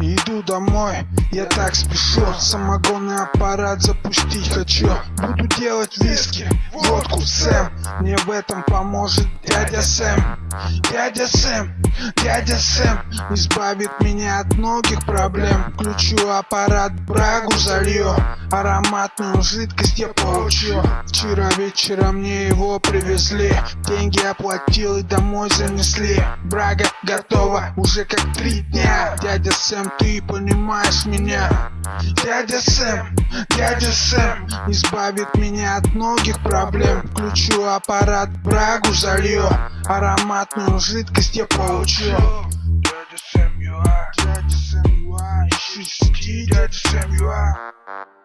Иду домой, я так спешу Самогонный аппарат запустить хочу. Буду делать виски, водку, Сэм. Мне в этом поможет дядя Сэм. Дядя Сэм, дядя Сэм Избавит меня от многих проблем. Включу аппарат, брагу залью. Ароматную жидкость я получу. Вчера вечером мне его привезли. Деньги оплатил и домой занесли. Брага готова уже как три дня. Дядя Сэм, ты понимаешь меня Дядя Сэм, дядя Сэм Избавит меня от многих проблем. Включу аппарат, брагу залью. Ароматную жидкость я получу. Дядя Сэм, ЮА, дядя Сэм, ЮА Ищи, дядя Сэм, ЮА